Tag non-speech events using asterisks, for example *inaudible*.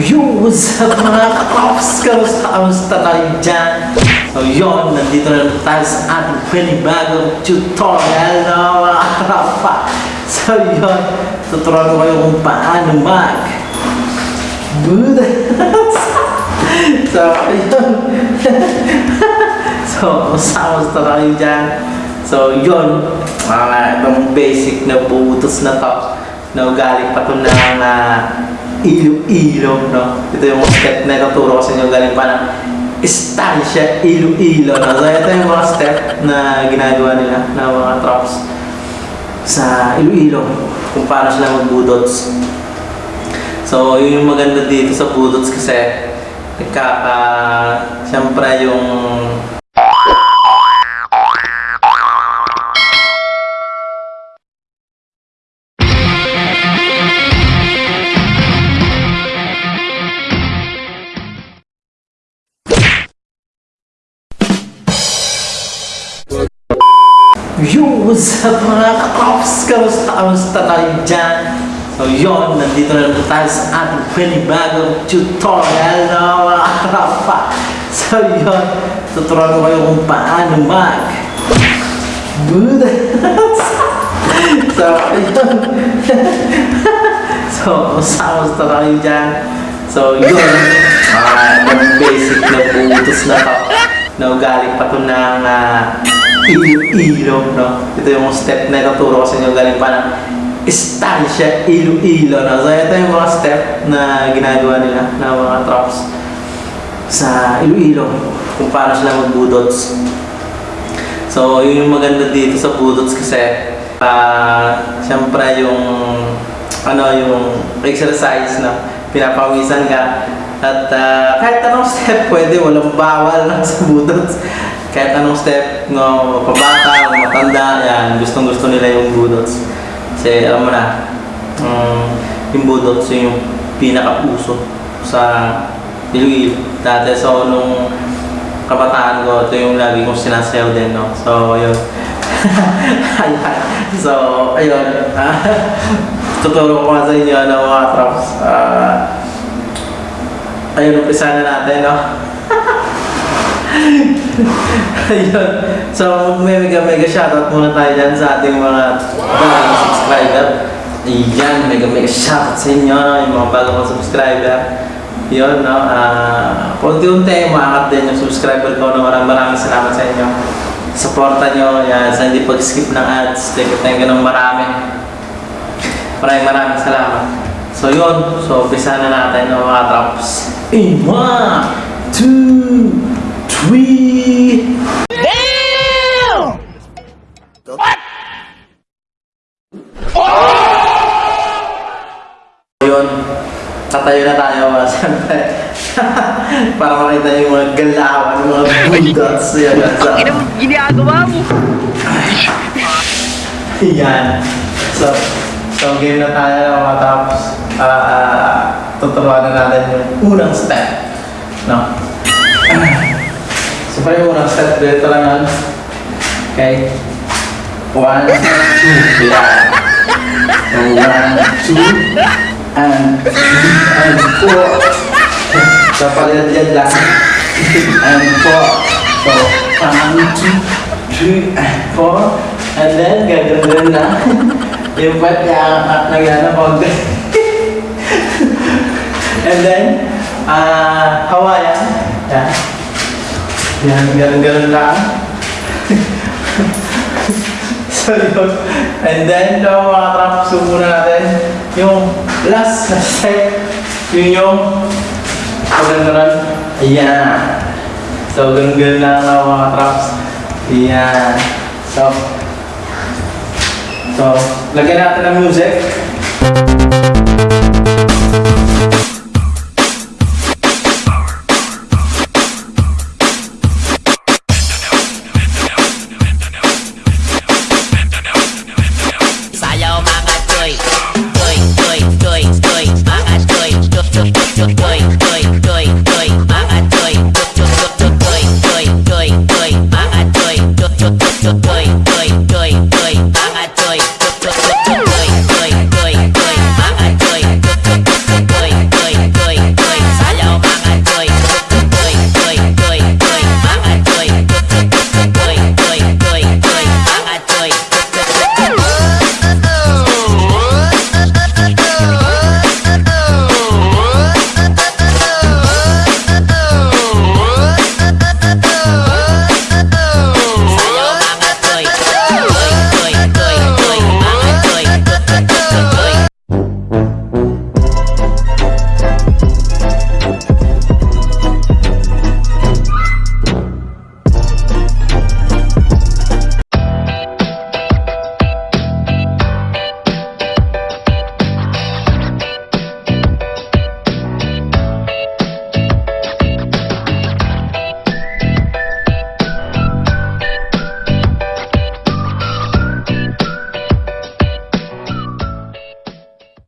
Yo, what's up mga kapops? Kamusta, kayo dyan? So yun, nandito na tayo sa ating panibagong tutorial no mga kapa. So yun, tuturuan ko kayo kung paano mag Buddha. *laughs* so yun. *laughs* so, kamusta, kamusta kayo dyan? So yun, mga itong basic na butos na to na galing pa to ng uh, Iloilo, no? Ito yung step na ituturo ko sa inyo galing pa ng Estancia, Iloilo, no? So ito yung mga step na ginagawa nila ng mga trops sa Iloilo kung paano sila magbudots. So yun yung maganda dito sa budots kasi nagkaka, siyempre yung Yo, what's up mga kapops? Kamusta, kamusta kayo dyan? So yun, nandito na naman tayo sa ating panibagong tutorial na mga kapa. So yun, tuturuan ko kayo kung paano mag Buddha. *laughs* so yun. *laughs* so, kamusta, kamusta kayo dyan? So yun, yung basic na butos na. Na galing pa to ng uh, Iloilo, no? Ito yung step na ituturo ko sa inyo galing pa ng Estancia, Iloilo, no? So, ito yung mga step na ginagawa nila ng mga trops sa Iloilo kung paano sila magbudots. So, yun yung maganda dito sa budots kasi uh, siyempre yung ano yung exercise na pinapawisan ka at uh, kahit anong step pwede, walang bawal lang *laughs* sa budots kahit anong step no pabata matanda yan gustong gusto nila yung budots. Kasi alam mo na um, yung budots yun yung pinaka-uso sa Iloilo dati so nung kabataan ko ito yung lagi kong sinasayaw din no. So yun. *laughs* So ayun. *laughs* Tuturo ko sa inyo ano mga traps. Uh, ayun umpisa na natin no *laughs* Ayun. So, may mega mega shoutout muna tayo dyan sa ating mga bagong subscriber. Ayan, mega mega shoutout sa inyo, yung mga bagong subscriber. Yun, no? Uh, Punti-unti, umaangat din yung subscriber ko. No? Maraming maraming salamat sa inyo. Supporta nyo, yan, sa hindi pag-skip ng ads. Thank you, thank you ng marami. Maraming maraming salamat. So yun, so umpisa na natin ng mga drops. In one, two, three. Yun, tatayo na tayo mga siyempre. *laughs* Para makita niyo yung mga galawan, yung mga bulldogs. Yan, yan. Ina mo, ginagawa mo. *laughs* yan. So, so game na tayo mga tapos. ah ah, tuturuan na natin yung unang step. No? So, pa yung unang step, dito lang yan. Okay? One, two, yan. So, one, two, and three, and four. So, palilad lang. And four. So, one, two, three, and four. And then, gagawin na. yung pwet niya, at nagyana konti. And then, ah, Hawaiian. Yan. Yan, ganun, ganun lang. *laughs* so, yun. And then, no, mga traps, muna natin. Yung last na step, yun yung paggandaran. Ayan. So, ganun, ganun lang no, mga traps. Ayan. So, so, lagyan natin ng music.